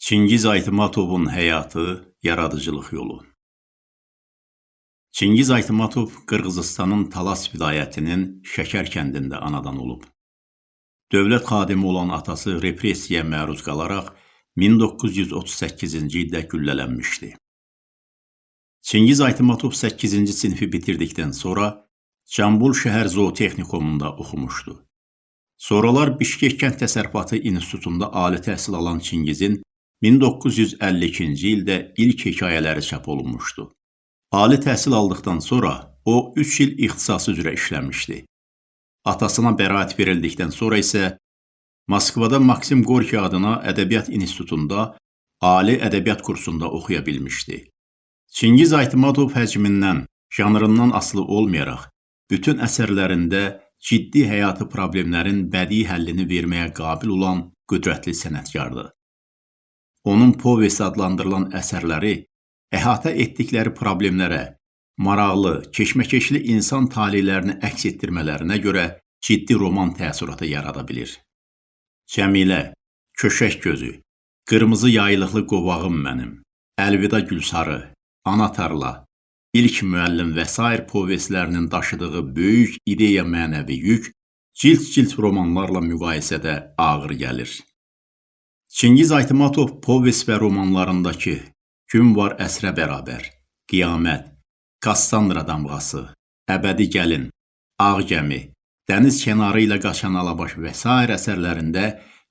Çingiz Aytmatovun həyatı, yaradıcılıq yolu. Çingiz Aytmatov Qırğızıstanın Talas vilayətinin Şəkər kəndində anadan olub. Dövlət xadimi olan atası repressiyaya məruz qalaraq 1938-ci ildə güllələnmişdi. Çingiz Aytmatov 8-ci sinfi bitirdikdən sonra Cambul şəhər zootexnikumunda oxumuşdu. Sonralar Bişkek kənd təsərrüfatı institutunda ali təhsil alan Çingizin 1952-ci ildə ilk hekayələri çap olunmuşdu. Ali təhsil aldıqdan sonra o 3 il ixtisası üzrə işləmişdi. Atasına bəraət verildikdən sonra isə Moskvada Maksim Gorki adına ədəbiyyat institutunda ali ədəbiyyat kursunda oxuya bilmişdi. Çingiz Aytmatov həcmindən, janrından asılı olmayaraq bütün əsərlərində ciddi həyatı problemlərin bədii həllini verməyə qabil olan qüdrətli sənətkardır. Onun povesti adlandırılan əsərləri əhatə etdikləri problemlərə, maraqlı, keşməkeşli insan taleylərini əks etdirmələrinə görə ciddi roman təəssüratı yarada bilir. Cəmilə, Köşək gözü, Qırmızı yaylıqlı qovağım mənim, Əlvida Gülsarı, Ana tarla, İlk müəllim və s. povestlərinin daşıdığı böyük ideya mənəvi yük cilt-cilt romanlarla müqayisədə ağır gəlir. Çingiz Aytmatov povest və romanlarındakı Gün var əsrə bərabər, Qiyamət, Kassandra damğası, Əbədi gəlin, Ağ gəmi, Dəniz kənarı ilə qaçan alabaş və s. əsərlərində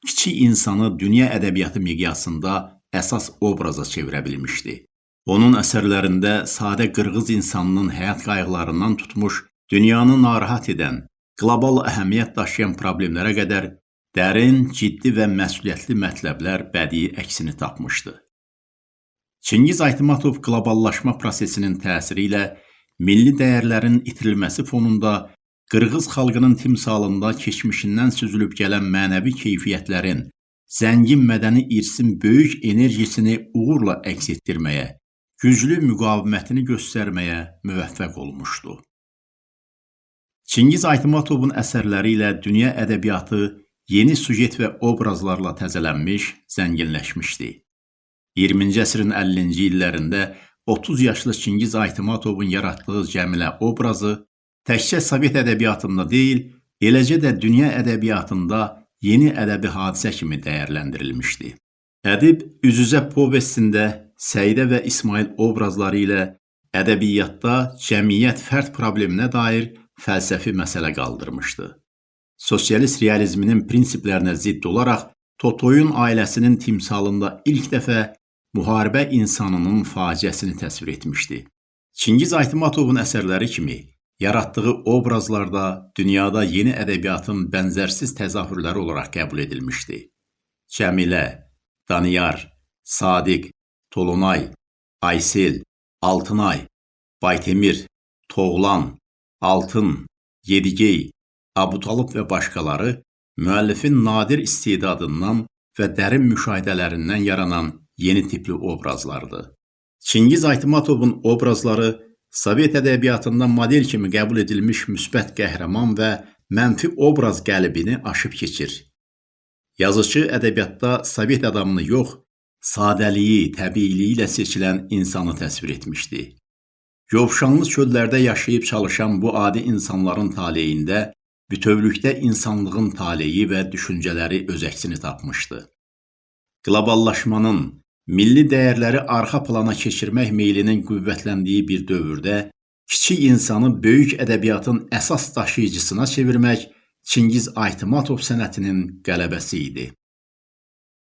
kiçik insanı dünya ədəbiyyatı miqyasında əsas obraza çevirə bilmişdi. Onun əsərlərində sadə qırğız insanının həyat qayğılarından tutmuş, dünyanı narahat edən, qlobal əhəmiyyət daşıyan problemlərə qədər dərin, ciddi və məsuliyyətli mətləblər bədii əksini tapmışdı. Çingiz Aytmatov qloballaşma prosesinin təsiri ilə milli dəyərlərin itirilməsi fonunda Qırğız xalqının timsalında keçmişindən süzülüb gələn mənəvi keyfiyyətlərin, zəngin mədəni irsin böyük enerjisini uğurla əks etdirməyə, güclü müqavimətini göstərməyə müvəffəq olmuşdu. Çingiz Aytmatovun əsərləri ilə dünya ədəbiyyatı yeni sujet və obrazlarla təzələnmiş, zənginləşmişdi. 20-ci əsrin 50-ci illərində 30 yaşlı Çingiz Aytmatovun yaratdığı Cəmilə obrazı təkcə Sovet ədəbiyyatında deyil, eləcə də dünya ədəbiyyatında yeni ədəbi hadisə kimi dəyərləndirilmişdi. Ədib üz-üzə povestində Səidə və İsmail obrazları ilə ədəbiyyatda cəmiyyət fərd probleminə dair fəlsəfi məsələ qaldırmışdı. Sosialist realizminin prinsiplərinə zidd olaraq Totoyun ailəsinin timsalında ilk dəfə müharibə insanının faciəsini təsvir etmişdi. Çingiz Aytmatovun əsərləri kimi yaratdığı obrazlarda dünyada yeni ədəbiyyatın bənzərsiz təzahürləri olaraq qəbul edilmişdi. Cəmilə, Daniyar, Sadiq, Tolunay, Aysel, Altınay, Baytemir, Toğlan, Altın, Yedigey, Abutalıb və başqaları müəllifin nadir istedadından və dərin müşahidələrindən yaranan yeni tipli obrazlardır. Çingiz Aytmatovun obrazları Sovet ədəbiyyatında model kimi qəbul edilmiş müsbət qəhrəman və mənfi obraz qəlibini aşıb keçir. Yazıcı ədəbiyyatda Sovet adamını yox, sadəliyi, təbiiliyi ilə seçilən insanı təsvir etmişdi. Yovşanlı çöllərdə yaşayıb çalışan bu adi insanların taleyində bütövlükdə insanlığın taleyi və düşüncələri öz əksini tapmışdı. Qloballaşmanın, milli dəyərləri arxa plana keçirmək meylinin qüvvətləndiyi bir dövrdə kiçik insanı böyük ədəbiyyatın əsas daşıyıcısına çevirmək Çingiz Aytmatov sənətinin qələbəsi idi.